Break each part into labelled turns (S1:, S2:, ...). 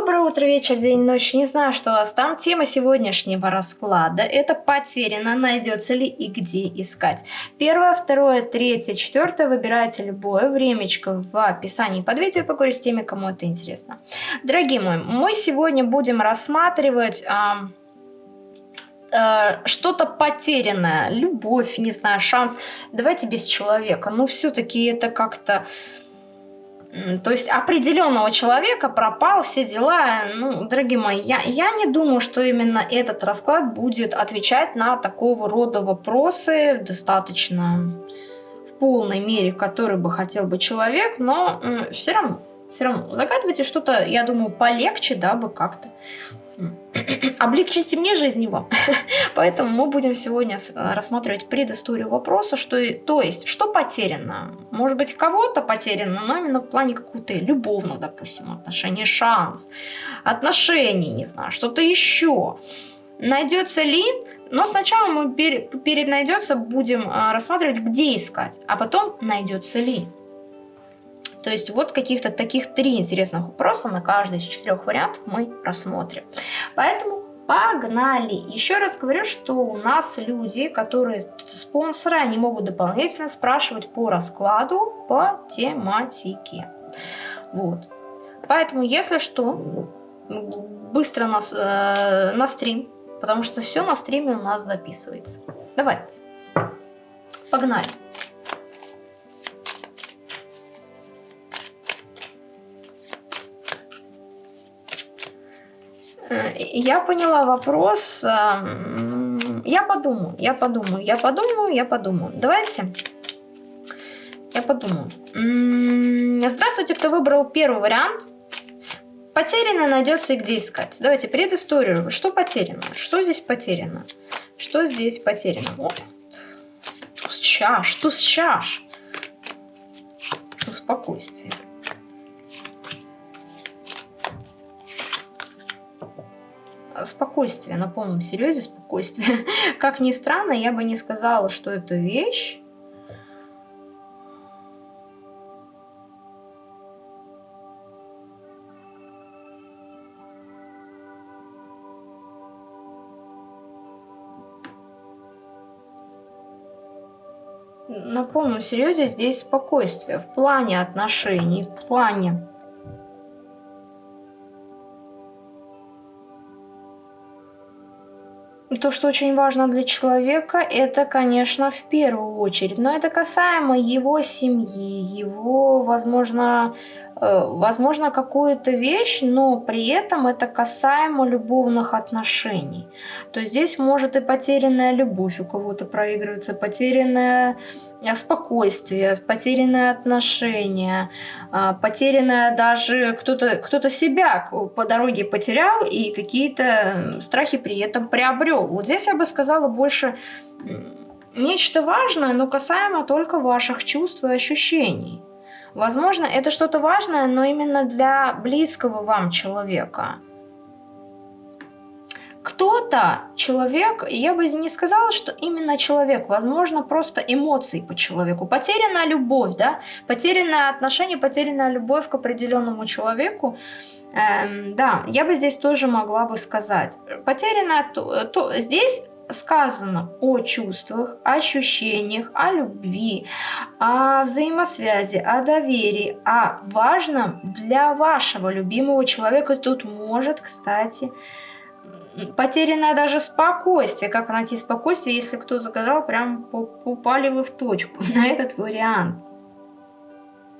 S1: Доброе утро, вечер, день, ночь. Не знаю, что у вас там. Тема сегодняшнего расклада – это потеряно, найдется ли и где искать. Первое, второе, третье, четвертое. Выбирайте любое времечко в описании под видео. Поговорю с теми, кому это интересно. Дорогие мои, мы сегодня будем рассматривать... А, что-то потерянное, любовь, не знаю, шанс. Давайте без человека. Ну, все-таки это как-то то есть определенного человека пропал, все дела. Ну, дорогие мои, я, я не думаю, что именно этот расклад будет отвечать на такого рода вопросы достаточно в полной мере, который бы хотел бы человек, но все равно, все равно загадывайте что-то, я думаю, полегче, да, бы как-то облегчите мне жизнь его. Поэтому мы будем сегодня э, рассматривать предысторию вопроса, что, то есть, что потеряно. Может быть, кого-то потеряно, но именно в плане какого-то любовного, допустим, отношения, шанс, отношений, не знаю, что-то еще. Найдется ли, но сначала мы перед, перед найдется будем э, рассматривать, где искать, а потом найдется ли. То есть вот каких-то таких три интересных вопроса на каждый из четырех вариантов мы рассмотрим. Поэтому погнали! Еще раз говорю, что у нас люди, которые спонсоры, они могут дополнительно спрашивать по раскладу по тематике. Вот. Поэтому, если что, быстро нас, э, на стрим, потому что все на стриме у нас записывается. Давайте. Погнали. Я поняла вопрос. Эм, я подумаю, я подумаю, я подумаю, я подумаю. Давайте. Я подумаю. Здравствуйте, кто выбрал первый вариант. Потеряно найдется и где искать. Давайте предысторию. Что потеряно? Что здесь потеряно? Что здесь потеряно? Вот. Туз чаш, туз чаш. Спокойствие. Спокойствие, на полном серьезе спокойствие. Как ни странно, я бы не сказала, что это вещь. На полном серьезе здесь спокойствие в плане отношений, в плане то, что очень важно для человека, это, конечно, в первую очередь. Но это касаемо его семьи, его, возможно, возможно, какую-то вещь, но при этом это касаемо любовных отношений. То есть здесь может и потерянная любовь у кого-то проигрывается, потерянное э, спокойствие, потерянное отношение, э, потерянное даже кто-то кто, -то, себя по дороге потерял и какие-то страхи при этом приобрел. Вот здесь я бы сказала больше нечто важное, но касаемо только ваших чувств и ощущений. Возможно, это что-то важное, но именно для близкого вам человека. Кто-то, человек, я бы не сказала, что именно человек, возможно, просто эмоции по человеку. Потерянная любовь, да, потерянное отношение, потерянная любовь к определенному человеку. Эм, да, я бы здесь тоже могла бы сказать. Потерянная, то, то, здесь сказано о чувствах, ощущениях, о любви, о взаимосвязи, о доверии, о важном для вашего любимого человека. Тут может, кстати, потерянное даже спокойствие. Как найти спокойствие, если кто загадал, прям попали вы в точку на этот вариант.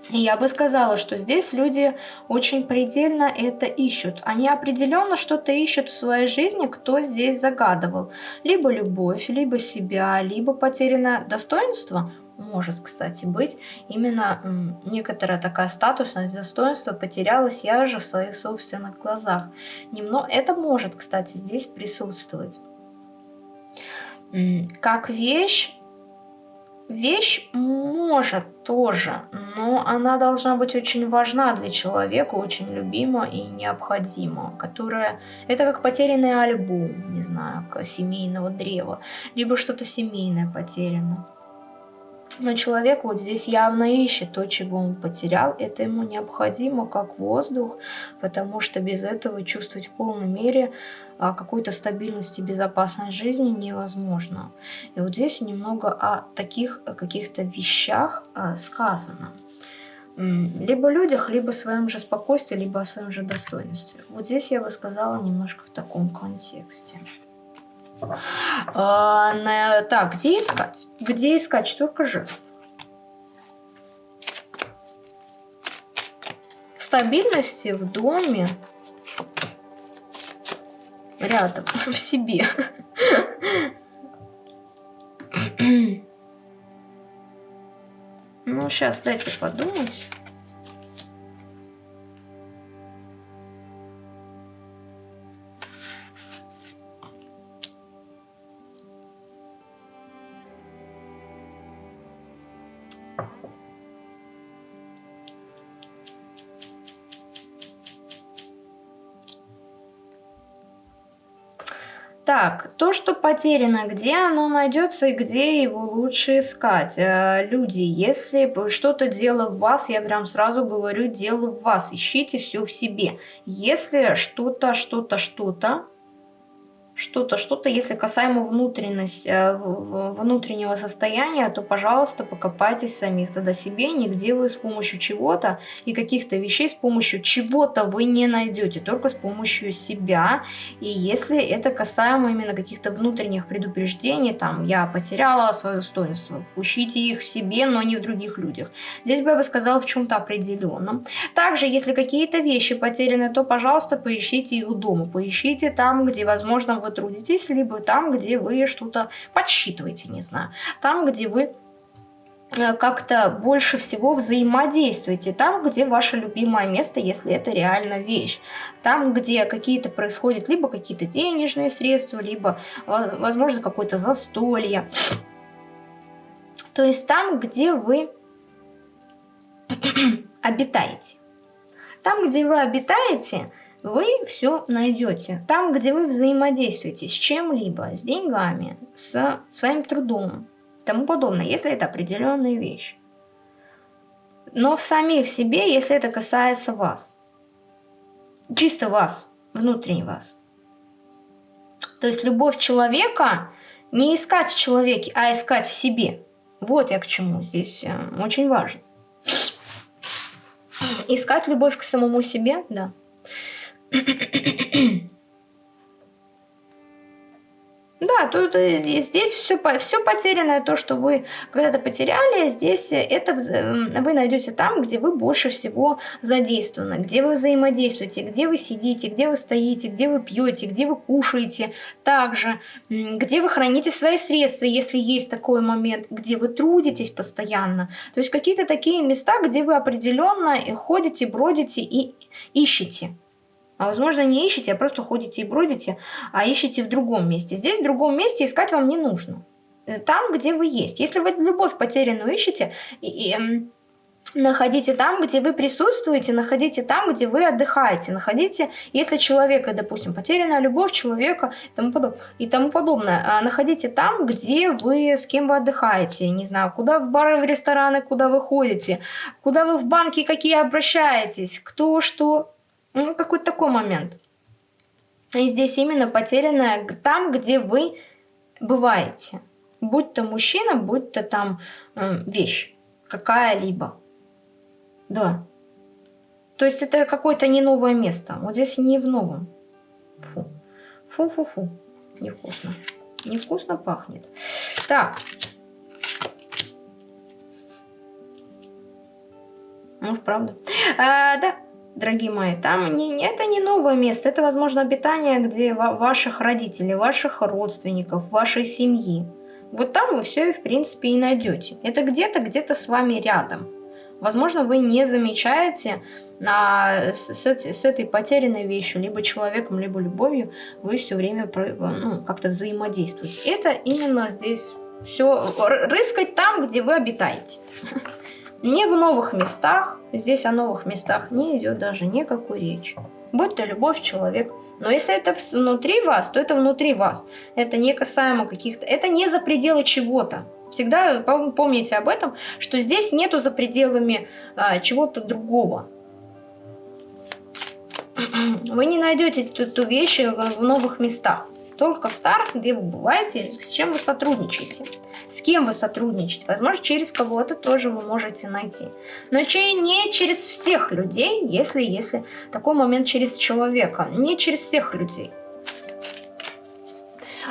S1: И я бы сказала, что здесь люди очень предельно это ищут. Они определенно что-то ищут в своей жизни, кто здесь загадывал. Либо любовь, либо себя, либо потерянное достоинство. Может, кстати, быть. Именно некоторая такая статусность, достоинство потерялась я же в своих собственных глазах. Немного, это может, кстати, здесь присутствовать. Как вещь, Вещь может тоже, но она должна быть очень важна для человека, очень любима и необходима, которая... Это как потерянный альбом, не знаю, семейного древа, либо что-то семейное потеряно. Но человек вот здесь явно ищет то, чего он потерял. Это ему необходимо, как воздух, потому что без этого чувствовать в полной мере а, какой-то стабильности, безопасной жизни невозможно. И вот здесь немного о таких каких-то вещах а, сказано. Либо людях, либо о своем же спокойствии, либо о своем же достоинстве. Вот здесь я бы сказала немножко в таком контексте. А, на, так, где искать? Где искать? Четверка жезлов. В стабильности, в доме, рядом, в себе. Ну, сейчас дайте подумать. Так, то, что потеряно, где оно найдется и где его лучше искать? Э, люди, если что-то дело в вас, я прям сразу говорю, дело в вас, ищите все в себе. Если что-то, что-то, что-то что-то, что-то, если касаемо внутренность, э, внутреннего состояния, то, пожалуйста, покопайтесь самих тогда себе, нигде вы с помощью чего-то и каких-то вещей с помощью чего-то вы не найдете, только с помощью себя. И если это касаемо именно каких-то внутренних предупреждений, там, я потеряла свое достоинство, ищите их в себе, но не в других людях. Здесь бы я бы сказала в чем-то определенном. Также, если какие-то вещи потеряны, то, пожалуйста, поищите их дома, поищите там, где, возможно, вы трудитесь, либо там, где вы что-то подсчитываете, не знаю, там, где вы э, как-то больше всего взаимодействуете там, где ваше любимое место, если это реально вещь. Там, где какие-то происходят либо какие-то денежные средства, либо, возможно, какое-то застолье. То есть там, где вы обитаете. Там, где вы обитаете, вы все найдете. Там, где вы взаимодействуете с чем-либо, с деньгами, с своим трудом тому подобное, если это определенные вещи. Но в самих себе, если это касается вас. Чисто вас, внутренне вас. То есть любовь человека не искать в человеке, а искать в себе. Вот я к чему здесь э, очень важно. Искать любовь к самому себе, да. Да, тут здесь все, все потерянное, то, что вы когда-то потеряли, здесь это вы найдете там, где вы больше всего задействованы, где вы взаимодействуете, где вы сидите, где вы стоите, где вы пьете, где вы кушаете, также, где вы храните свои средства, если есть такой момент, где вы трудитесь постоянно. То есть какие-то такие места, где вы определенно ходите, бродите и ищете. А возможно не ищете, а просто ходите и бродите, а ищете в другом месте. Здесь в другом месте искать вам не нужно. Э, там, где вы есть. Если вы любовь потерянную ищете, и, и, эм, находите там, где вы присутствуете, находите там, где вы отдыхаете, находите, если человека, допустим, потерянная любовь человека тому, подоб... и тому подобное, а находите там, где вы, с кем вы отдыхаете, не знаю, куда в бары, в рестораны, куда вы ходите, куда вы в банки какие обращаетесь, кто что ну, какой-то такой момент. И здесь именно потерянная там, где вы бываете. Будь то мужчина, будь то там э, вещь какая-либо. Да. То есть это какое-то не новое место. Вот здесь не в новом. Фу. Фу-фу-фу. Невкусно. Невкусно пахнет. Так. Может, правда. А, да дорогие мои, там не, это не новое место, это, возможно, обитание где ваших родителей, ваших родственников, вашей семьи. Вот там вы все, в принципе, и найдете. Это где-то, где-то с вами рядом. Возможно, вы не замечаете а, с, с, этой потерянной вещью, либо человеком, либо любовью, вы все время ну, как-то взаимодействуете. Это именно здесь все рыскать там, где вы обитаете. Не в новых местах, здесь о новых местах не идет даже никакой речи. Будь то любовь, человек. Но если это внутри вас, то это внутри вас. Это не касаемо каких-то... Это не за пределы чего-то. Всегда помните об этом, что здесь нету за пределами а, чего-то другого. Вы не найдете эту вещь в, в новых местах. Только в старых, где вы бываете, с чем вы сотрудничаете. С кем вы сотрудничаете. Возможно, через кого-то тоже вы можете найти. Но не через всех людей, если, если такой момент через человека. Не через всех людей.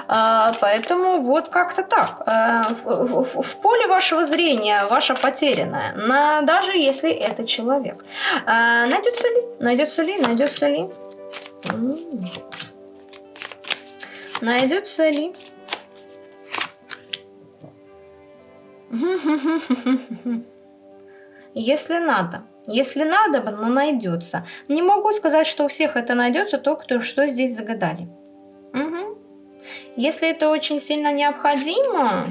S1: А, поэтому вот как-то так. А, в, в, в поле вашего зрения ваша потерянная, на, даже если это человек. А, найдется ли? Найдется ли? Найдется ли? Найдется ли? Если надо. Если надо, но найдется. Не могу сказать, что у всех это найдется, только то, что здесь загадали. Угу. Если это очень сильно необходимо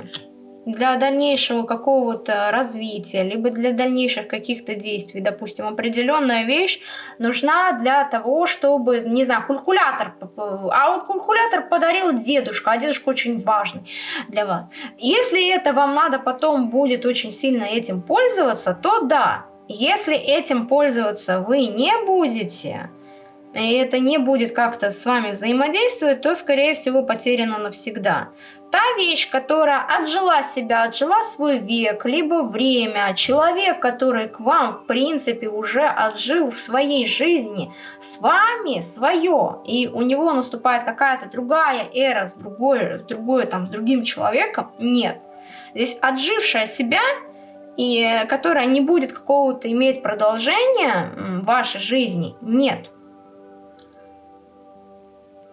S1: для дальнейшего какого-то развития, либо для дальнейших каких-то действий, допустим, определенная вещь нужна для того, чтобы, не знаю, калькулятор, а вот калькулятор подарил дедушка, а дедушка очень важный для вас. Если это вам надо потом будет очень сильно этим пользоваться, то да, если этим пользоваться вы не будете, и это не будет как-то с вами взаимодействовать, то, скорее всего, потеряно навсегда. Та вещь, которая отжила себя, отжила свой век, либо время, человек, который к вам, в принципе, уже отжил в своей жизни, с вами свое, и у него наступает какая-то другая эра с другой, с другой, там, с другим человеком, нет. Здесь отжившая себя и которая не будет какого-то иметь продолжения в вашей жизни, нет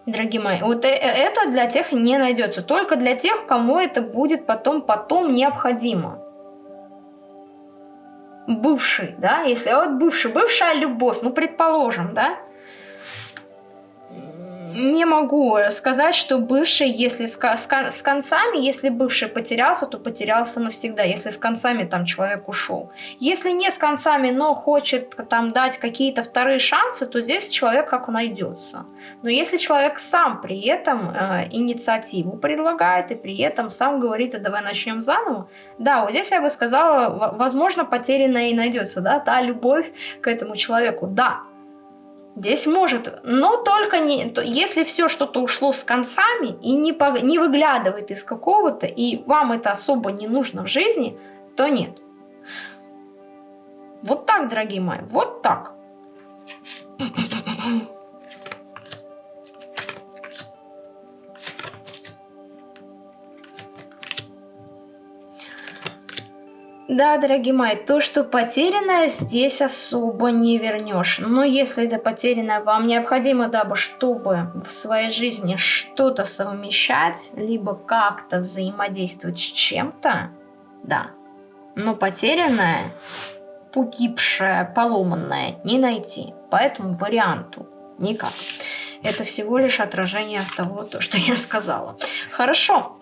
S1: дорогие мои. Вот э, э, это для тех не найдется. Только для тех, кому это будет потом, потом необходимо. Бывший, да, если вот бывший, бывшая любовь, ну, предположим, да, не могу сказать, что бывший, если с, с, с концами, если бывший потерялся, то потерялся навсегда, если с концами там человек ушел. Если не с концами, но хочет там дать какие-то вторые шансы, то здесь человек как найдется. Но если человек сам при этом э, инициативу предлагает и при этом сам говорит, а давай начнем заново, да, вот здесь я бы сказала, возможно, потерянная и найдется, да, та любовь к этому человеку, да, Здесь может, но только не, то, если все что-то ушло с концами и не, по, не выглядывает из какого-то, и вам это особо не нужно в жизни, то нет. Вот так, дорогие мои, вот так. Да, дорогие мои, то, что потерянное, здесь особо не вернешь. Но если это потерянное вам необходимо, дабы чтобы в своей жизни что-то совмещать, либо как-то взаимодействовать с чем-то, да. Но потерянное, погибшее, поломанное не найти. По этому варианту никак. Это всего лишь отражение того, то, что я сказала. Хорошо.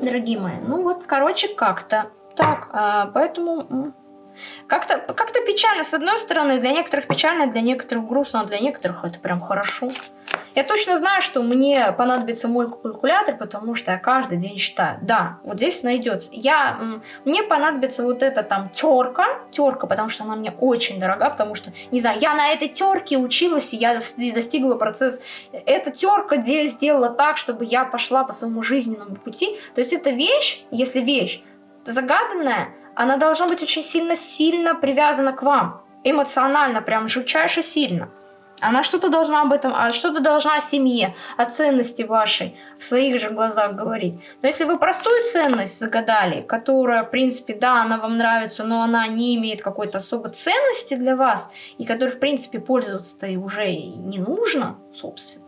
S1: Дорогие мои, ну вот, короче, как-то так, а, поэтому как-то как, печально. С одной стороны, для некоторых печально, для некоторых грустно, а для некоторых это прям хорошо. Я точно знаю, что мне понадобится мой калькулятор, потому что я каждый день считаю. Да, вот здесь найдется. Я, мне понадобится вот эта там терка, терка, потому что она мне очень дорога, потому что, не знаю, я на этой терке училась, и я достигла процесс. Эта терка сделала так, чтобы я пошла по своему жизненному пути. То есть это вещь, если вещь, загаданная, она должна быть очень сильно-сильно привязана к вам. Эмоционально, прям жутчайше сильно. Она что-то должна об этом, а что-то должна о семье, о ценности вашей в своих же глазах говорить. Но если вы простую ценность загадали, которая, в принципе, да, она вам нравится, но она не имеет какой-то особой ценности для вас, и которой, в принципе, пользоваться-то уже не нужно, собственно,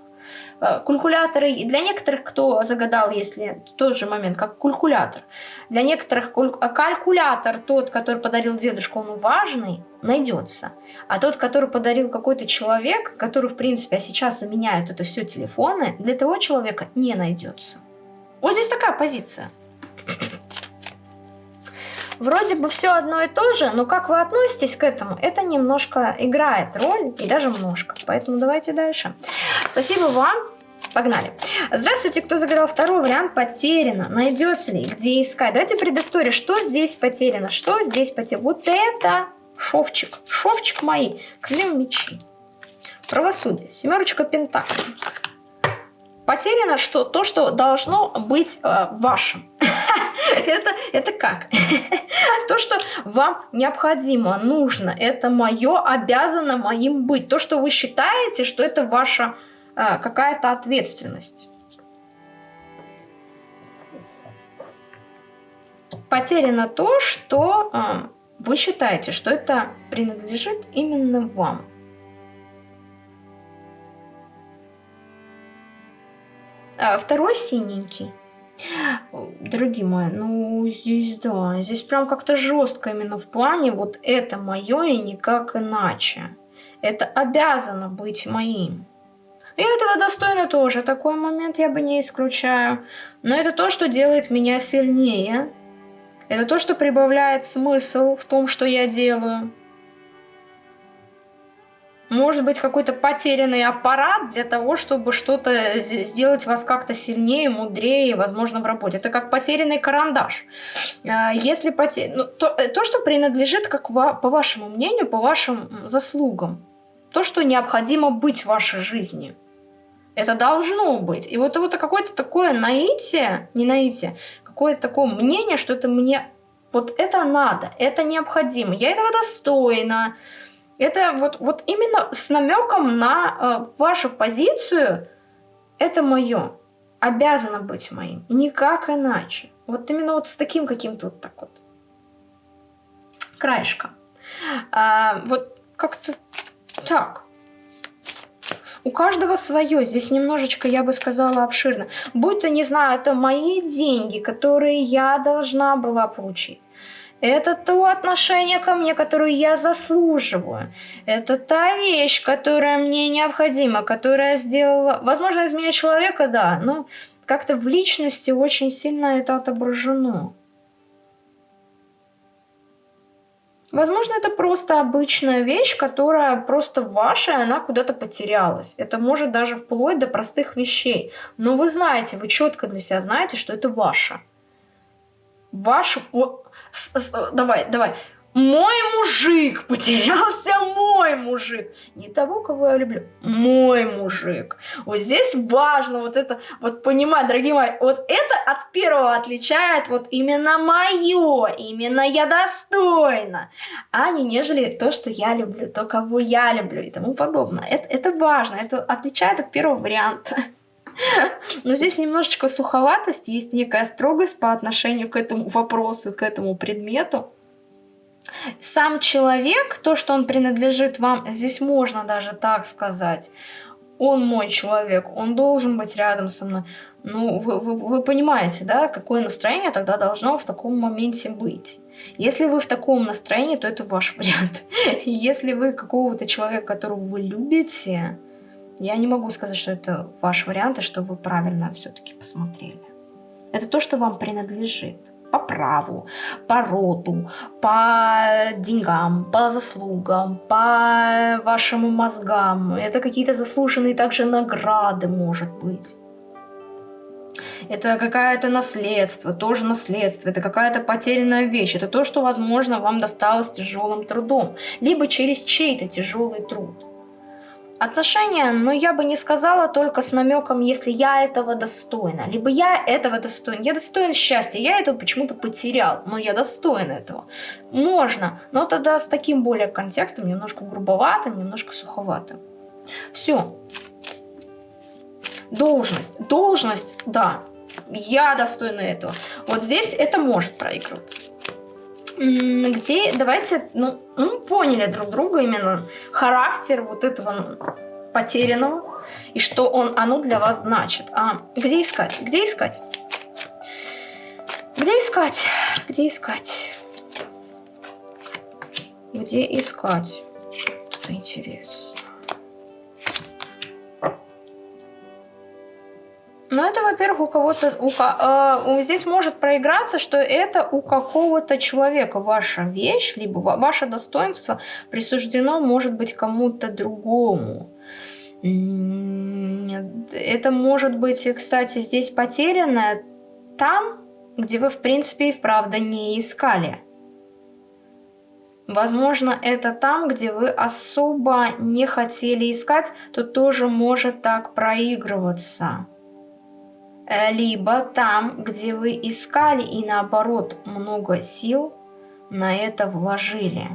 S1: калькуляторы, для некоторых, кто загадал, если тот же момент, как калькулятор, для некоторых э, калькулятор, тот, который подарил дедушка, он важный, найдется. А тот, который подарил какой-то человек, который, в принципе, а сейчас заменяют это все телефоны, для того человека не найдется. Вот здесь такая позиция. Вроде бы все одно и то же, но как вы относитесь к этому, это немножко играет роль, и даже немножко. Поэтому давайте дальше. Спасибо вам Погнали. Здравствуйте, кто загадал второй вариант потеряно. Найдется ли, где искать? Давайте предыстория. Что здесь потеряно? Что здесь потеряно? Вот это шовчик. Шовчик мои. Крылья мечи. Правосудие. Семерочка пентаклей. Потеряно что, то, что должно быть э, вашим. это, это как? то, что вам необходимо, нужно, это мое, обязано моим быть. То, что вы считаете, что это ваша э, какая-то ответственность. Потеряно то, что э, вы считаете, что это принадлежит именно вам. А второй синенький. Дорогие мои, ну здесь да, здесь прям как-то жестко именно в плане вот это мое и никак иначе. Это обязано быть моим. И этого достойно тоже, такой момент я бы не исключаю. Но это то, что делает меня сильнее. Это то, что прибавляет смысл в том, что я делаю. Может быть, какой-то потерянный аппарат для того, чтобы что-то сделать вас как-то сильнее, мудрее, возможно, в работе. Это как потерянный карандаш. А, если потер... ну, то, э, то, что принадлежит, как по вашему мнению, по вашим заслугам. То, что необходимо быть в вашей жизни. Это должно быть. И вот, вот какое-то такое наитие, не наитие, какое-то такое мнение, что это мне... Вот это надо, это необходимо, я этого достойна. Это вот, вот именно с намеком на э, вашу позицию, это мое, обязано быть моим, никак иначе. Вот именно вот с таким каким-то вот так вот краешком. А, вот как-то так. У каждого свое, здесь немножечко, я бы сказала, обширно. Будь то, не знаю, это мои деньги, которые я должна была получить. Это то отношение ко мне, которое я заслуживаю. Это та вещь, которая мне необходима, которая сделала... Возможно, из меня человека, да, но как-то в личности очень сильно это отображено. Возможно, это просто обычная вещь, которая просто ваша, и она куда-то потерялась. Это может даже вплоть до простых вещей. Но вы знаете, вы четко для себя знаете, что это ваше. Ваше давай, давай. Мой мужик, потерялся мой мужик. Не того, кого я люблю, мой мужик. Вот здесь важно вот это, вот понимать, дорогие мои, вот это от первого отличает вот именно мое, именно я достойна, а не нежели то, что я люблю, то, кого я люблю и тому подобное. Это, это важно, это отличает от первого варианта. Но здесь немножечко суховатость, есть некая строгость по отношению к этому вопросу, к этому предмету. Сам человек, то, что он принадлежит вам, здесь можно даже так сказать, он мой человек, он должен быть рядом со мной. Ну, вы, вы, вы понимаете, да, какое настроение тогда должно в таком моменте быть. Если вы в таком настроении, то это ваш вариант. Если вы какого-то человека, которого вы любите, я не могу сказать, что это ваш вариант, и что вы правильно все-таки посмотрели. Это то, что вам принадлежит по праву, по роду, по деньгам, по заслугам, по вашим мозгам. Это какие-то заслуженные также награды, может быть. Это какое-то наследство, тоже наследство, это какая-то потерянная вещь, это то, что, возможно, вам досталось тяжелым трудом, либо через чей-то тяжелый труд. Отношения, но я бы не сказала только с намеком, если я этого достойна. Либо я этого достоин. Я достоин счастья, я этого почему-то потерял, но я достоин этого. Можно, но тогда с таким более контекстом, немножко грубоватым, немножко суховатым. Все. Должность. Должность, да. Я достойна этого. Вот здесь это может проигрываться где давайте, ну, ну, поняли друг друга именно характер вот этого ну, потерянного и что он, оно для вас значит. А где искать? Где искать? Где искать? Где искать? Где искать? Это интересно. Ну, это, во-первых, у кого-то... У, э, здесь может проиграться, что это у какого-то человека ваша вещь, либо ваше достоинство присуждено, может быть, кому-то другому. Это может быть, кстати, здесь потерянное там, где вы, в принципе, и вправду не искали. Возможно, это там, где вы особо не хотели искать, то тоже может так проигрываться. Э, либо там, где вы искали и наоборот много сил на это вложили.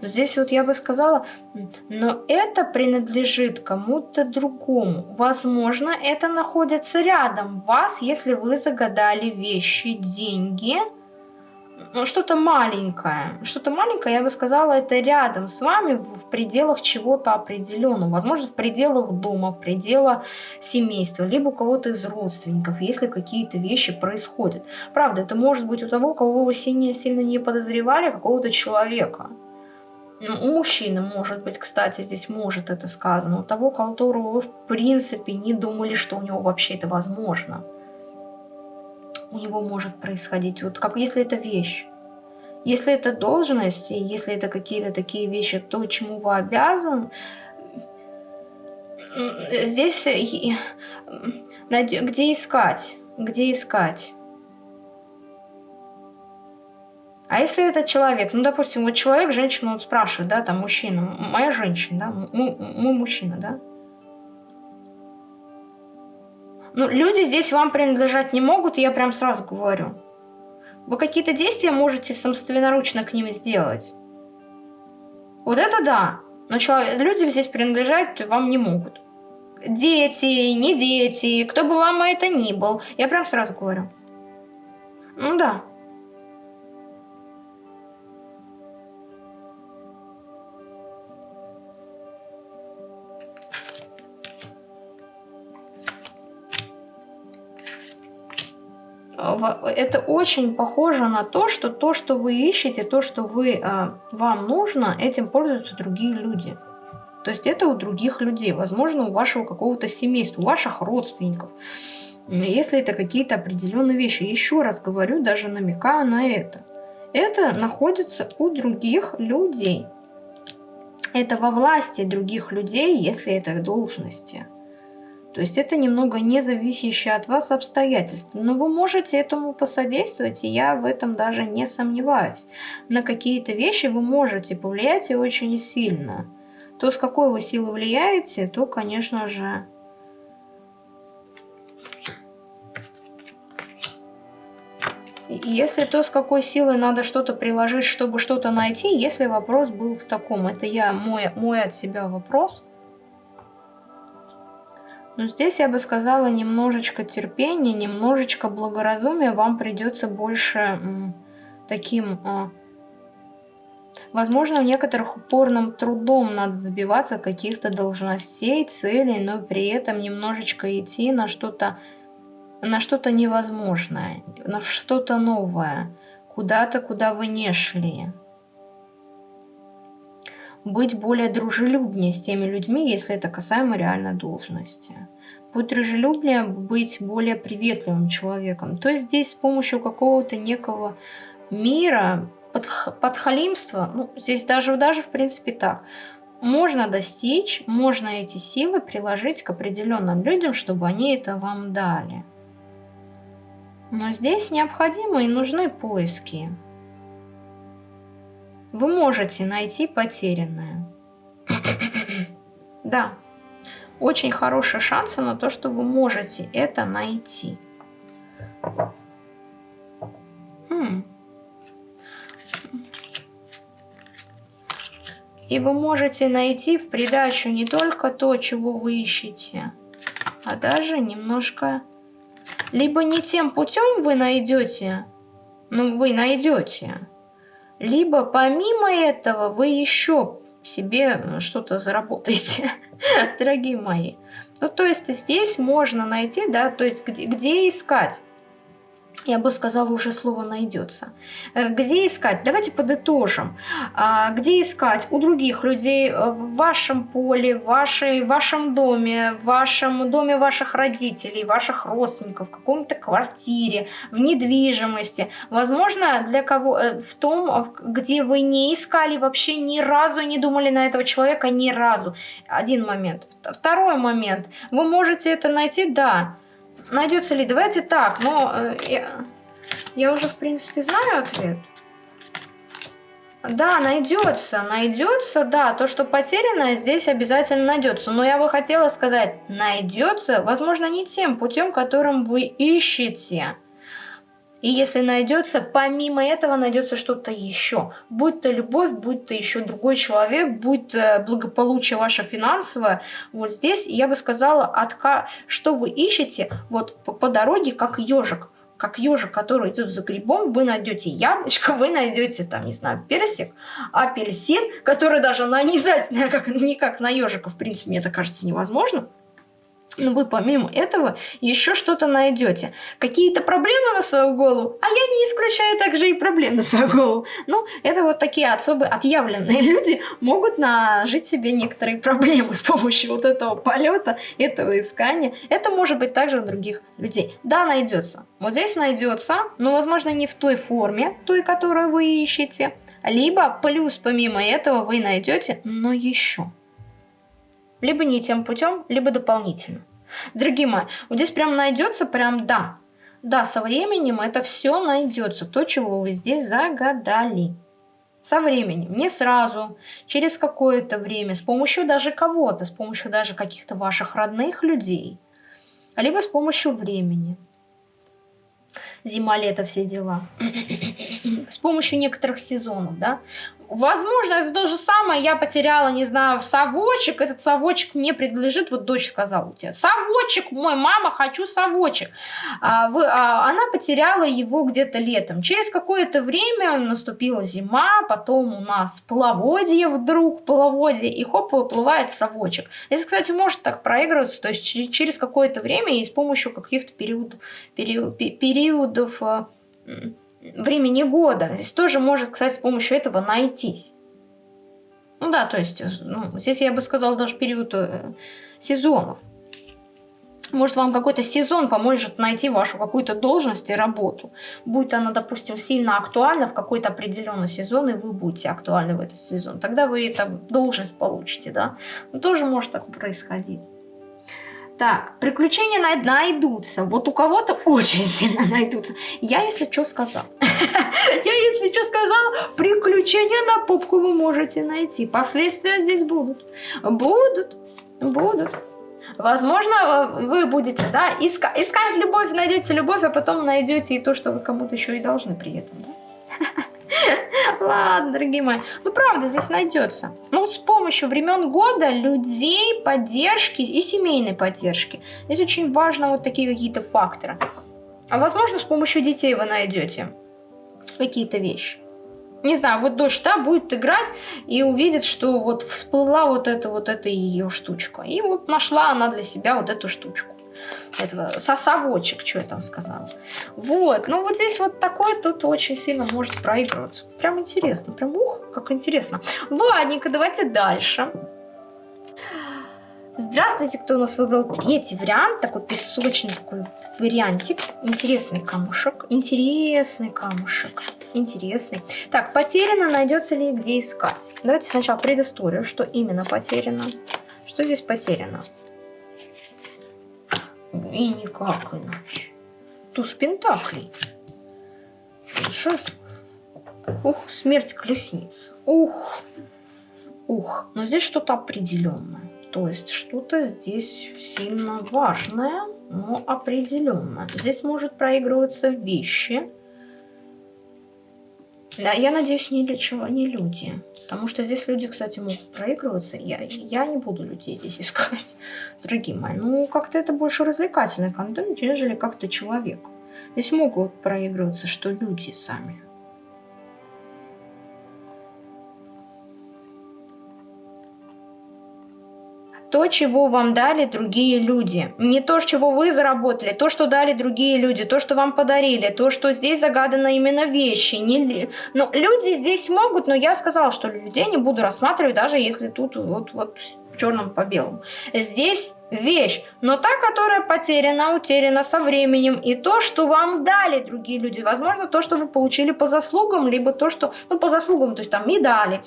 S1: Но здесь вот я бы сказала, но это принадлежит кому-то другому. Возможно, это находится рядом вас, если вы загадали вещи, деньги – ну, что-то маленькое. Что-то маленькое, я бы сказала, это рядом с вами в пределах чего-то определенного. Возможно, в пределах дома, в пределах семейства, либо у кого-то из родственников, если какие-то вещи происходят. Правда, это может быть у того, кого вы сильно, сильно не подозревали, какого-то человека. Ну, у мужчины, может быть, кстати, здесь может это сказано. У того, которого вы, в принципе, не думали, что у него вообще это возможно у него может происходить. Вот как если это вещь. Если это должность, если это какие-то такие вещи, то, чему вы обязан, здесь где искать? Где искать? А если это человек, ну, допустим, вот человек, женщина, вот спрашивает, да, там, мужчина, моя женщина, да, мой мужчина, да, Ну, люди здесь вам принадлежать не могут, я прям сразу говорю. Вы какие-то действия можете собственноручно к ним сделать. Вот это да. Но человек, люди здесь принадлежать вам не могут. Дети, не дети, кто бы вам это ни был. Я прям сразу говорю. Ну да. Это очень похоже на то, что то, что вы ищете, то, что вы, а, вам нужно, этим пользуются другие люди. То есть это у других людей, возможно, у вашего какого-то семейства, у ваших родственников. Если это какие-то определенные вещи. Еще раз говорю, даже намекаю на это. Это находится у других людей. Это во власти других людей, если это должности. То есть это немного не зависящее от вас обстоятельства. Но вы можете этому посодействовать, и я в этом даже не сомневаюсь. На какие-то вещи вы можете повлиять и очень сильно. То, с какой вы силой влияете, то, конечно же... Если то, с какой силой надо что-то приложить, чтобы что-то найти, если вопрос был в таком, это я мой, мой от себя вопрос – но здесь я бы сказала немножечко терпения, немножечко благоразумия. Вам придется больше таким... А, возможно, в некоторых упорным трудом надо добиваться каких-то должностей, целей, но при этом немножечко идти на что-то на что-то невозможное, на что-то новое, куда-то, куда вы не шли быть более дружелюбнее с теми людьми, если это касаемо реально должности. Быть дружелюбнее, быть более приветливым человеком. То есть здесь с помощью какого-то некого мира, под, подхалимства, ну, здесь даже, даже в принципе так, можно достичь, можно эти силы приложить к определенным людям, чтобы они это вам дали. Но здесь необходимы и нужны поиски вы можете найти потерянное. да, очень хорошие шансы на то, что вы можете это найти. Хм. И вы можете найти в придачу не только то, чего вы ищете, а даже немножко... Либо не тем путем вы найдете, ну вы найдете, либо помимо этого вы еще себе что-то заработаете, дорогие мои. Ну, то есть здесь можно найти, да, то есть где, где искать. Я бы сказала, уже слово найдется. Э, где искать? Давайте подытожим. А, где искать? У других людей, э, в вашем поле, в, вашей, в вашем доме, в вашем доме ваших родителей, ваших родственников, в каком-то квартире, в недвижимости. Возможно, для кого э, в том, где вы не искали вообще ни разу, не думали на этого человека ни разу. Один момент. Второй момент. Вы можете это найти, да, Найдется ли? Давайте так, но э, я, я уже, в принципе, знаю ответ. Да, найдется, найдется, да, то, что потеряно, здесь обязательно найдется. Но я бы хотела сказать, найдется, возможно, не тем путем, которым вы ищете. И если найдется, помимо этого найдется что-то еще. Будь то любовь, будь то еще другой человек, будь то благополучие ваше финансовое. Вот здесь я бы сказала, отка... что вы ищете вот по, дороге, как ежик как ежик, который идет за грибом, вы найдете яблочко, вы найдете там, не знаю, персик, апельсин, который даже нанизать как, никак на ежика, в принципе, мне это кажется невозможно но вы помимо этого еще что-то найдете. Какие-то проблемы на свою голову, а я не исключаю также и проблем на свою голову. Ну, это вот такие особо отъявленные люди могут нажить себе некоторые проблемы с помощью вот этого полета, этого искания. Это может быть также у других людей. Да, найдется. Вот здесь найдется, но, возможно, не в той форме, той, которую вы ищете. Либо плюс помимо этого вы найдете, но еще либо не тем путем, либо дополнительно. Дорогие мои, вот здесь прям найдется, прям да. Да, со временем это все найдется, то, чего вы здесь загадали. Со временем, не сразу, через какое-то время, с помощью даже кого-то, с помощью даже каких-то ваших родных людей, либо с помощью времени. Зима, лето, все дела. С помощью некоторых сезонов, да. Возможно, это то же самое. Я потеряла, не знаю, совочек. Этот совочек мне принадлежит. Вот дочь сказала у тебя. Совочек мой, мама, хочу совочек. А, вы, а, она потеряла его где-то летом. Через какое-то время наступила зима. Потом у нас половодье вдруг. Половодье. И хоп, выплывает совочек. Здесь, кстати, может так проигрываться. То есть через, какое-то время и с помощью каких-то периодов, период, периодов а, времени года. Здесь тоже может, кстати, с помощью этого найтись. Ну да, то есть, ну, здесь я бы сказала даже период э, сезонов. Может, вам какой-то сезон поможет найти вашу какую-то должность и работу. Будет она, допустим, сильно актуальна в какой-то определенный сезон, и вы будете актуальны в этот сезон. Тогда вы эту должность получите, да. Но тоже может так происходить. Так, приключения найдутся. Вот у кого-то очень сильно найдутся. Я, если что, сказал. Я, если что, сказал, приключения на попку вы можете найти. Последствия здесь будут. Будут. Будут. Возможно, вы будете, да, искать, искать любовь, найдете любовь, а потом найдете и то, что вы кому-то еще и должны при этом, да? Ладно, дорогие мои. Ну, правда, здесь найдется. Ну, с помощью времен года, людей, поддержки и семейной поддержки. Здесь очень важно вот такие какие-то факторы. А возможно, с помощью детей вы найдете какие-то вещи. Не знаю, вот дочь, да, будет играть и увидит, что вот всплыла вот эта вот эта ее штучка. И вот нашла она для себя вот эту штучку этого сосовочек, что я там сказала. Вот, ну вот здесь вот такой тут очень сильно может проигрываться. Прям интересно, прям ух, как интересно. Ладненько, давайте дальше. Здравствуйте, кто у нас выбрал третий вариант, такой песочный такой вариантик. Интересный камушек, интересный камушек, интересный. Так, потеряно, найдется ли где искать? Давайте сначала предысторию, что именно потеряно. Что здесь потеряно? И никак иначе. Туз Пентаклей. Шесть. Ух, смерть колесниц. Ух. Ух. Но здесь что-то определенное. То есть что-то здесь сильно важное, но определенное. Здесь может проигрываться вещи. Да, я надеюсь, не, для чего, не люди. Потому что здесь люди, кстати, могут проигрываться. Я, я не буду людей здесь искать, дорогие мои. Ну, как-то это больше развлекательный контент, нежели как-то человек. Здесь могут проигрываться, что люди сами. То, чего вам дали другие люди. Не то, чего вы заработали, то, что дали другие люди, то, что вам подарили, то, что здесь загадано именно вещи. Не... Ну, люди здесь могут, но я сказала, что людей не буду рассматривать, даже если тут вот, вот черным по белому. Здесь вещь, но та, которая потеряна, утеряна со временем, и то, что вам дали другие люди, возможно, то, что вы получили по заслугам, либо то, что, ну, по заслугам, то есть там медали,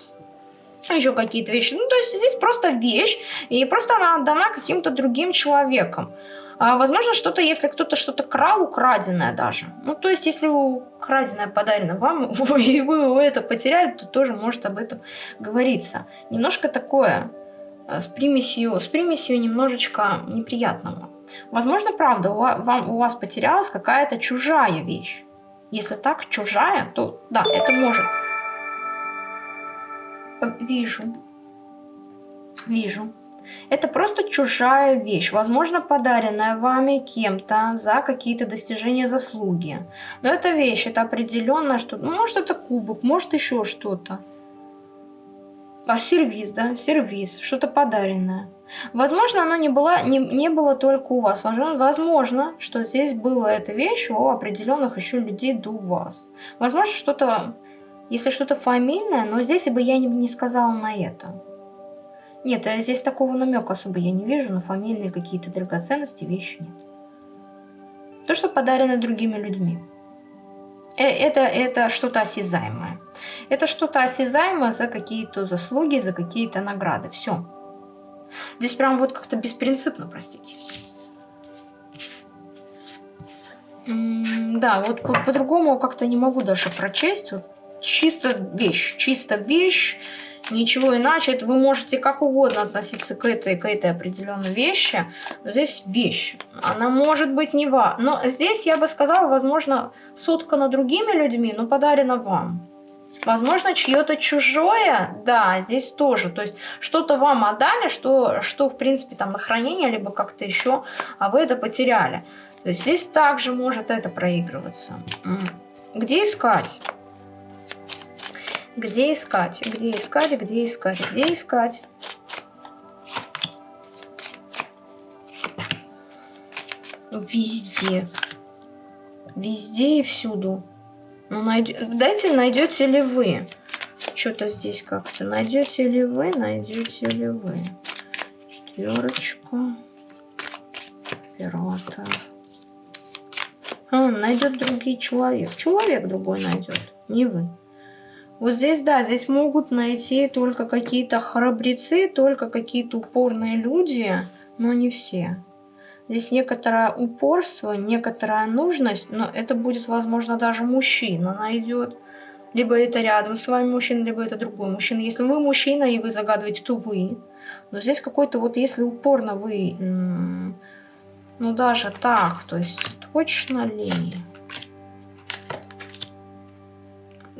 S1: еще какие-то вещи. Ну, то есть здесь просто вещь, и просто она отдана каким-то другим человеком. А, возможно, что-то, если кто-то что-то крал, украденное даже. Ну, то есть, если украденное подарено вам, и вы это потеряли, то тоже может об этом говориться. Немножко такое Э, с примесью, с примесью немножечко неприятного. Возможно, правда, у вам, у вас потерялась какая-то чужая вещь. Если так, чужая, то да, это может. Вижу. Вижу. Это просто чужая вещь, возможно, подаренная вами кем-то за какие-то достижения заслуги. Но эта вещь, это определенно что ну, может это кубок, может еще что-то. А сервис, да, сервис, что-то подаренное. Возможно, оно не было, не, не было только у вас. Возможно, что здесь была эта вещь у определенных еще людей до вас. Возможно, что-то, если что-то фамильное, но здесь бы я не, сказала на это. Нет, здесь такого намека особо я не вижу, но фамильные какие-то драгоценности, вещи нет. То, что подарено другими людьми. Э, это, это что-то осязаемое. Это что-то осязаемое за какие-то заслуги, за какие-то награды. Все. Здесь прям вот как-то беспринципно, простите. да, вот по-другому по как-то не могу даже прочесть. Вот чисто вещь, чисто вещь ничего иначе. Это вы можете как угодно относиться к этой, к этой определенной вещи. Но здесь вещь. Она может быть не вам. Но здесь, я бы сказала, возможно, соткана другими людьми, но подарена вам. Возможно, чье-то чужое, да, здесь тоже. То есть что-то вам отдали, что, что в принципе там на хранение, либо как-то еще, а вы это потеряли. То есть здесь также может это проигрываться. Где искать? Где искать? Где искать? Где искать? Где искать? Везде. Везде и всюду. Ну, найд... Дайте, найдете ли вы. Что-то здесь как-то. Найдете ли вы? Найдете ли вы? Четверочку. Оператор. А, найдет другой человек. Человек другой найдет. Не вы. Вот здесь, да, здесь могут найти только какие-то храбрецы, только какие-то упорные люди, но не все. Здесь некоторое упорство, некоторая нужность, но это будет, возможно, даже мужчина найдет. Либо это рядом с вами мужчина, либо это другой мужчина. Если вы мужчина и вы загадываете, то вы. Но здесь какой-то вот, если упорно вы, ну даже так, то есть точно ли?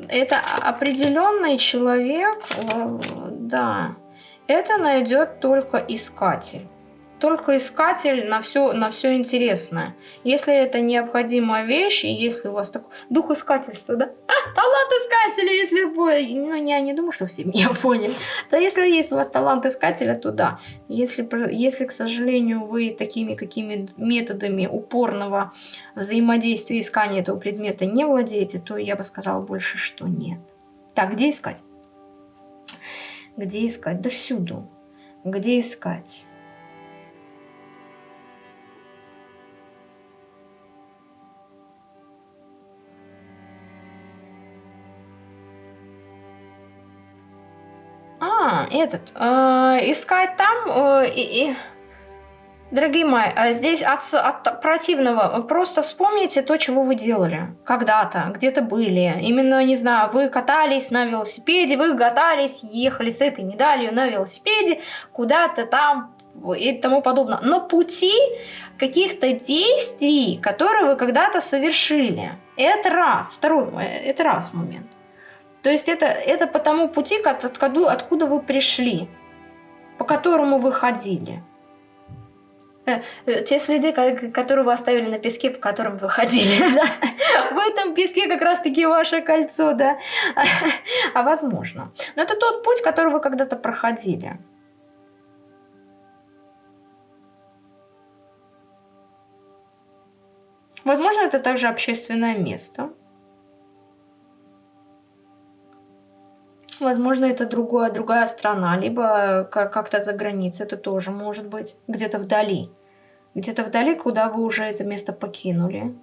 S1: Это определенный человек, э, да, это найдет только искатель только искатель на все, на все интересное. Если это необходимая вещь, и если у вас такой дух искательства, да? А, талант искателя, если ну я не думаю, что все меня поняли. Да если есть у вас талант искателя, то да. Если, если к сожалению, вы такими какими методами упорного взаимодействия искания этого предмета не владеете, то я бы сказала больше, что нет. Так, где искать? Где искать? Да всюду. Где искать? Этот, э, искать там э, и, и... Дорогие мои, а здесь от, от противного просто вспомните то, чего вы делали когда-то, где-то были. Именно, не знаю, вы катались на велосипеде, вы катались, ехали с этой медалью на велосипеде куда-то там и тому подобное. На пути каких-то действий, которые вы когда-то совершили. Это раз. Второй, э, это раз момент. То есть это, это по тому пути, откуда, откуда вы пришли, по которому вы ходили. Э, э, те следы, которые вы оставили на песке, по которым вы ходили. Да? В этом песке как раз-таки ваше кольцо, да? А возможно. Но это тот путь, который вы когда-то проходили. Возможно, это также общественное место. Возможно, это другое, другая страна, либо как-то за границей, это тоже может быть, где-то вдали. Где-то вдали, куда вы уже это место покинули.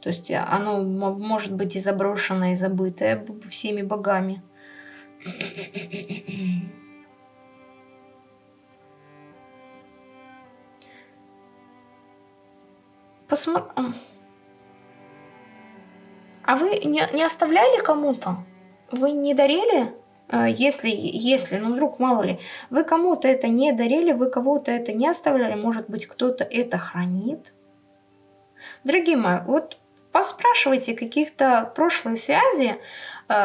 S1: То есть оно может быть и заброшенное, и забытое всеми богами. Посмотрим. А вы не, не оставляли кому-то? Вы не дарили? А, если, если, ну вдруг, мало ли, вы кому-то это не дарили, вы кого-то это не оставляли, может быть, кто-то это хранит? Дорогие мои, вот поспрашивайте каких-то прошлых связей,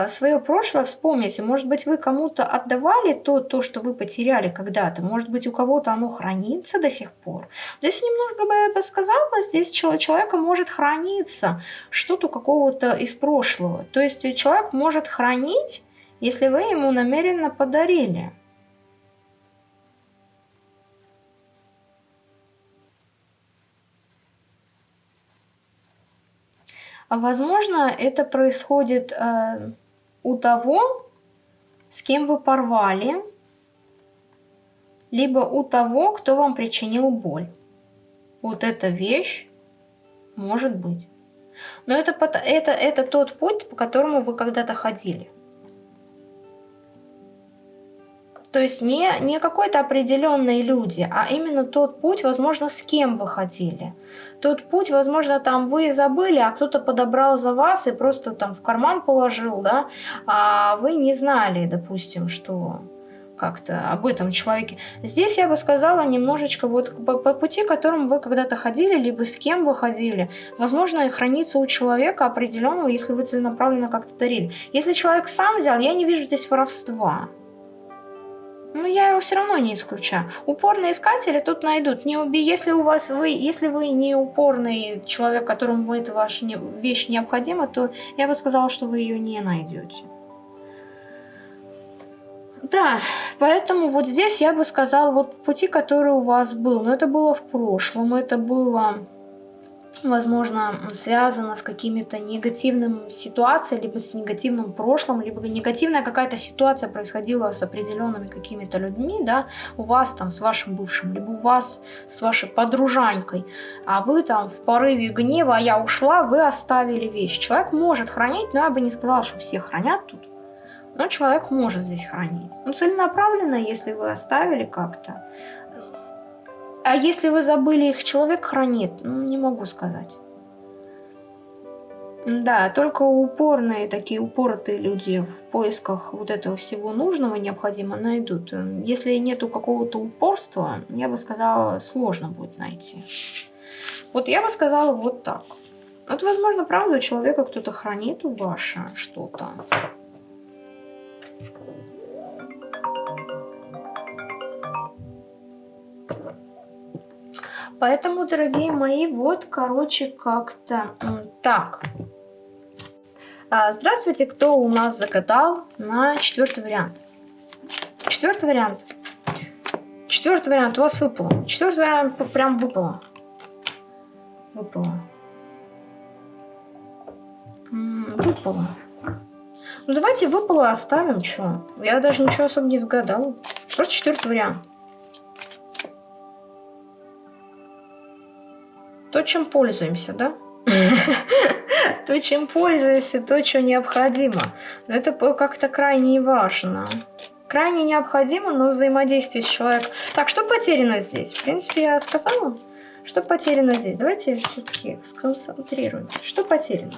S1: свое прошлое вспомните. Может быть, вы кому-то отдавали то, то, что вы потеряли когда-то. Может быть, у кого-то оно хранится до сих пор. Здесь немножко бы я бы сказала, здесь человека может храниться что-то какого-то из прошлого. То есть человек может хранить, если вы ему намеренно подарили. Возможно, это происходит э, у того, с кем вы порвали, либо у того, кто вам причинил боль. Вот эта вещь может быть. Но это, это, это тот путь, по которому вы когда-то ходили. То есть не, не какой-то определенные люди, а именно тот путь, возможно, с кем вы ходили. Тот путь, возможно, там вы забыли, а кто-то подобрал за вас и просто там в карман положил, да, а вы не знали, допустим, что как-то об этом человеке. Здесь я бы сказала немножечко вот по, по пути, которым вы когда-то ходили, либо с кем вы ходили. Возможно, хранится у человека определенного, если вы целенаправленно как-то дарили. Если человек сам взял, я не вижу здесь воровства. Ну, я его все равно не исключаю. Упорные искатели тут найдут. Не уби... Если у вас вы, если вы не упорный человек, которому эта ваша не... вещь необходима, то я бы сказала, что вы ее не найдете. Да, поэтому вот здесь я бы сказала, вот пути, который у вас был, но это было в прошлом, это было возможно, связано с какими-то негативными ситуациями, либо с негативным прошлым, либо негативная какая-то ситуация происходила с определенными какими-то людьми, да, у вас там с вашим бывшим, либо у вас с вашей подружанькой, а вы там в порыве гнева, а я ушла, вы оставили вещь. Человек может хранить, но я бы не сказала, что все хранят тут. Но человек может здесь хранить. Ну, целенаправленно, если вы оставили как-то, а если вы забыли их, человек хранит? Ну, не могу сказать. Да, только упорные, такие упоротые люди в поисках вот этого всего нужного необходимо найдут. Если нету какого-то упорства, я бы сказала, сложно будет найти. Вот я бы сказала вот так. Вот, возможно, правда, у человека кто-то хранит ваше что-то. Поэтому, дорогие мои, вот, короче, как-то так. А, здравствуйте, кто у нас загадал на четвертый вариант. Четвертый вариант. Четвертый вариант у вас выпало. Четвертый вариант прям выпало. Выпало. Выпало. Ну давайте выпало оставим, что? Я даже ничего особо не загадала. Просто четвертый вариант. То, чем пользуемся, да? То, чем пользуемся, то, что необходимо. Но это как-то крайне важно. Крайне необходимо, но взаимодействие с человеком. Так, что потеряно здесь? В принципе, я сказала, что потеряно здесь. Давайте все-таки сконцентрируемся. Что потеряно?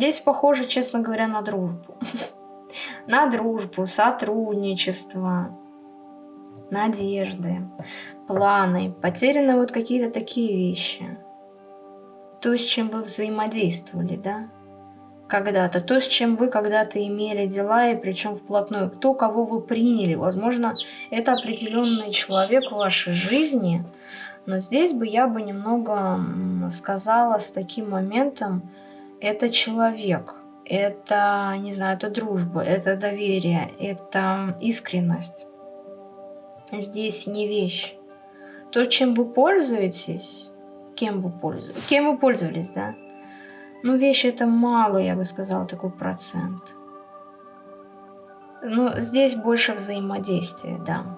S1: Здесь похоже, честно говоря, на дружбу. На дружбу, сотрудничество, надежды, планы. Потеряны вот какие-то такие вещи. То, с чем вы взаимодействовали, да? когда-то, то, с чем вы когда-то имели дела, и причем вплотную, кто кого вы приняли. Возможно, это определенный человек в вашей жизни, но здесь бы я бы немного сказала с таким моментом, это человек, это, не знаю, это дружба, это доверие, это искренность. Здесь не вещь. То, чем вы пользуетесь, кем вы пользуетесь, кем вы пользовались, да, ну, вещи это мало, я бы сказала, такой процент. Но здесь больше взаимодействия, да.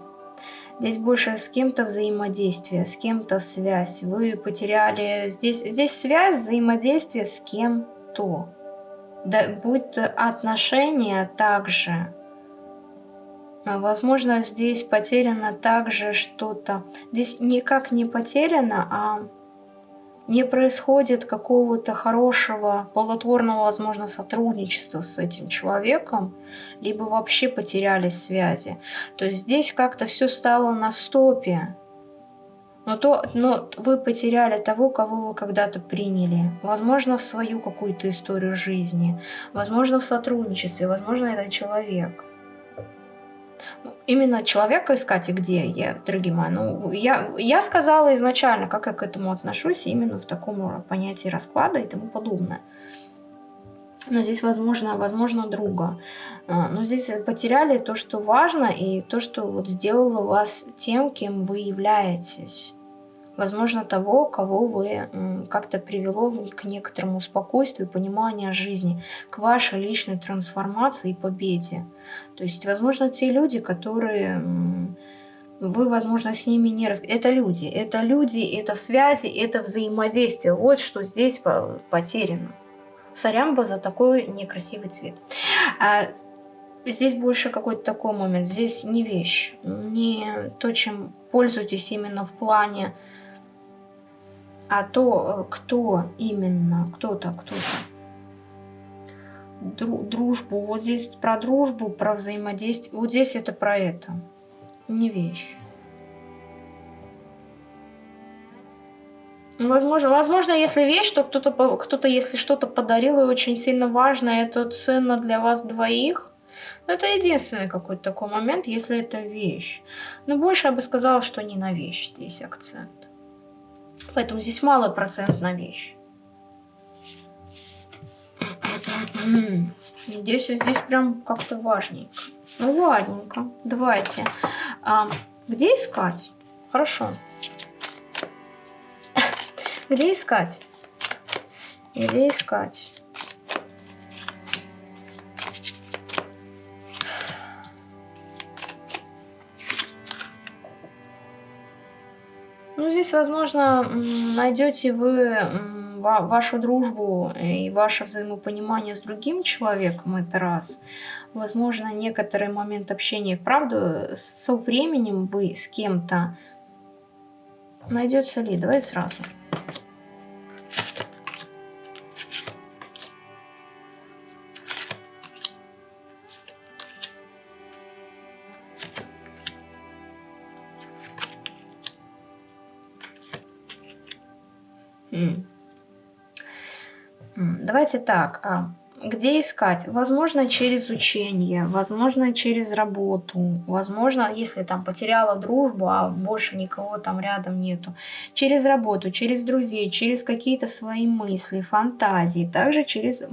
S1: Здесь больше с кем-то взаимодействие, с кем-то связь. Вы потеряли... Здесь, здесь связь, взаимодействие с кем-то. Да, будь то отношения также. Возможно, здесь потеряно также что-то. Здесь никак не потеряно, а не происходит какого-то хорошего, плодотворного, возможно, сотрудничества с этим человеком, либо вообще потерялись связи. То здесь как-то все стало на стопе. Но, то, но вы потеряли того, кого вы когда-то приняли. Возможно, в свою какую-то историю жизни. Возможно, в сотрудничестве. Возможно, это человек именно человека искать и где я, дорогие. Ну, я, я сказала изначально, как я к этому отношусь, именно в таком понятии расклада и тому подобное. Но здесь, возможно, возможно, друга. А, но здесь потеряли то, что важно, и то, что вот сделало вас тем, кем вы являетесь возможно, того, кого вы как-то привело к некоторому спокойствию, пониманию жизни, к вашей личной трансформации и победе. То есть, возможно, те люди, которые вы, возможно, с ними не раз... Это люди, это люди, это связи, это взаимодействие. Вот что здесь потеряно. Сорямба за такой некрасивый цвет. А здесь больше какой-то такой момент. Здесь не вещь, не то, чем пользуетесь именно в плане а то, э, кто именно, кто-то, кто-то. Дружбу, вот здесь про дружбу, про взаимодействие, вот здесь это про это, не вещь. Ну, возможно, возможно, если вещь, то кто-то, кто-то если что-то подарил и очень сильно важно, это ценно для вас двоих, но это единственный какой-то такой момент, если это вещь. Но больше я бы сказала, что не на вещь здесь акцент. Поэтому здесь малый процент на вещь. Здесь, здесь прям как-то важненько. Ну ладненько, давайте. А, где искать? Хорошо. Где искать? Где искать? Здесь, возможно, найдете вы вашу дружбу и ваше взаимопонимание с другим человеком, это раз. Возможно, некоторый момент общения, вправду, со временем вы с кем-то найдется ли? Давай сразу. Давайте так, а, где искать? Возможно, через учение, возможно, через работу, возможно, если там потеряла дружбу, а больше никого там рядом нету. Через работу, через друзей, через какие-то свои мысли, фантазии, также через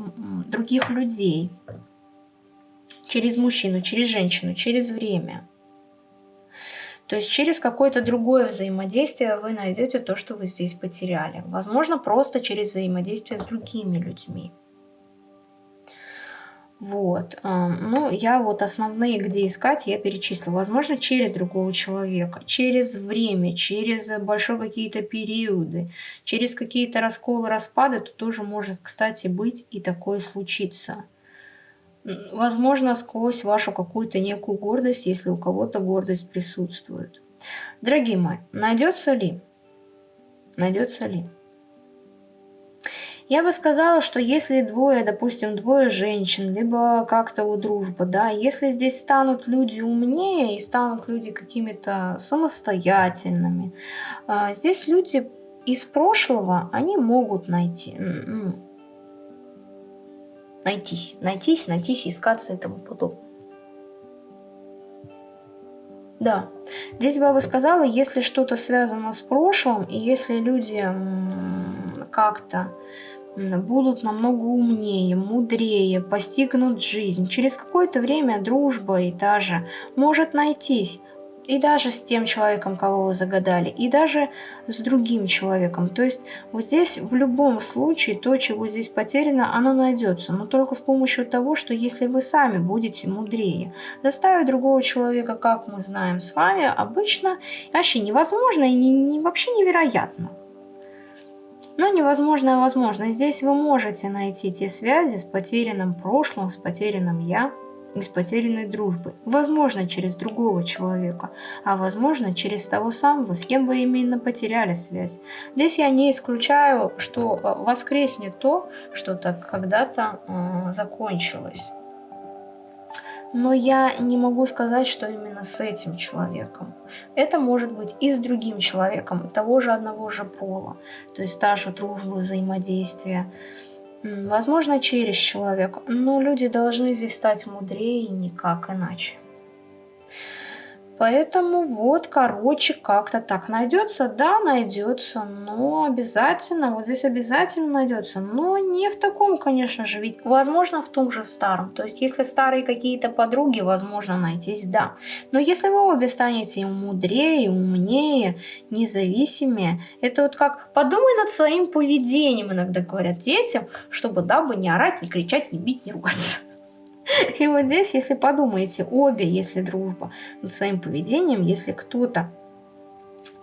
S1: других людей, через мужчину, через женщину, через время. То есть через какое-то другое взаимодействие вы найдете то, что вы здесь потеряли. Возможно, просто через взаимодействие с другими людьми. Вот. Ну, я вот основные, где искать, я перечислила. Возможно, через другого человека, через время, через большие какие-то периоды, через какие-то расколы, распады, то тоже может, кстати, быть и такое случиться возможно, сквозь вашу какую-то некую гордость, если у кого-то гордость присутствует. Дорогие мои, найдется ли? Найдется ли? Я бы сказала, что если двое, допустим, двое женщин, либо как-то у дружба, да, если здесь станут люди умнее и станут люди какими-то самостоятельными, а, здесь люди из прошлого, они могут найти, найтись, найтись, найтись, искаться и тому подобное. Да, здесь я сказала, если что-то связано с прошлым, и если люди как-то будут намного умнее, мудрее, постигнут жизнь. Через какое-то время дружба и та же может найтись и даже с тем человеком, кого вы загадали, и даже с другим человеком. То есть вот здесь в любом случае то, чего здесь потеряно, оно найдется, но только с помощью того, что если вы сами будете мудрее. Доставить другого человека, как мы знаем с вами, обычно вообще невозможно и не, не, вообще невероятно. Но невозможно, а возможно. Здесь вы можете найти те связи с потерянным прошлым, с потерянным «я», из потерянной дружбы. Возможно, через другого человека, а возможно, через того самого, с кем вы именно потеряли связь. Здесь я не исключаю, что э, воскреснет то, что так когда-то э, закончилось. Но я не могу сказать, что именно с этим человеком. Это может быть и с другим человеком того же одного же пола. То есть та же дружба, взаимодействие. Возможно, через человека, но люди должны здесь стать мудрее никак иначе. Поэтому вот, короче, как-то так найдется. Да, найдется, но обязательно, вот здесь обязательно найдется. Но не в таком, конечно же, ведь возможно в том же старом. То есть, если старые какие-то подруги, возможно, найтись, да. Но если вы обе станете мудрее, умнее, независимее, это вот как подумай над своим поведением, иногда говорят детям, чтобы дабы не орать, не кричать, не бить, не ругаться. И вот здесь, если подумаете, обе, если дружба, над своим поведением, если кто-то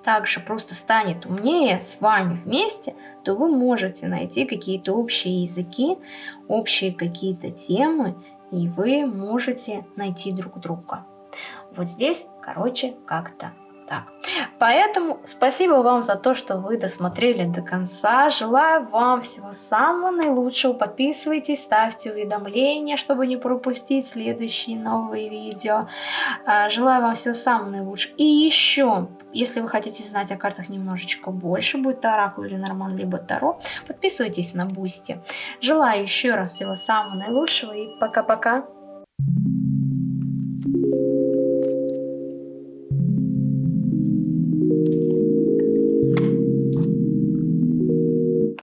S1: также просто станет умнее с вами вместе, то вы можете найти какие-то общие языки, общие какие-то темы, и вы можете найти друг друга. Вот здесь, короче, как-то так. Поэтому спасибо вам за то, что вы досмотрели до конца. Желаю вам всего самого наилучшего. Подписывайтесь, ставьте уведомления, чтобы не пропустить следующие новые видео. А, желаю вам всего самого наилучшего. И еще, если вы хотите знать о картах немножечко больше, будет Оракул или Норман, либо Таро, подписывайтесь на Boosty. Желаю еще раз всего самого наилучшего и пока-пока. Thank you.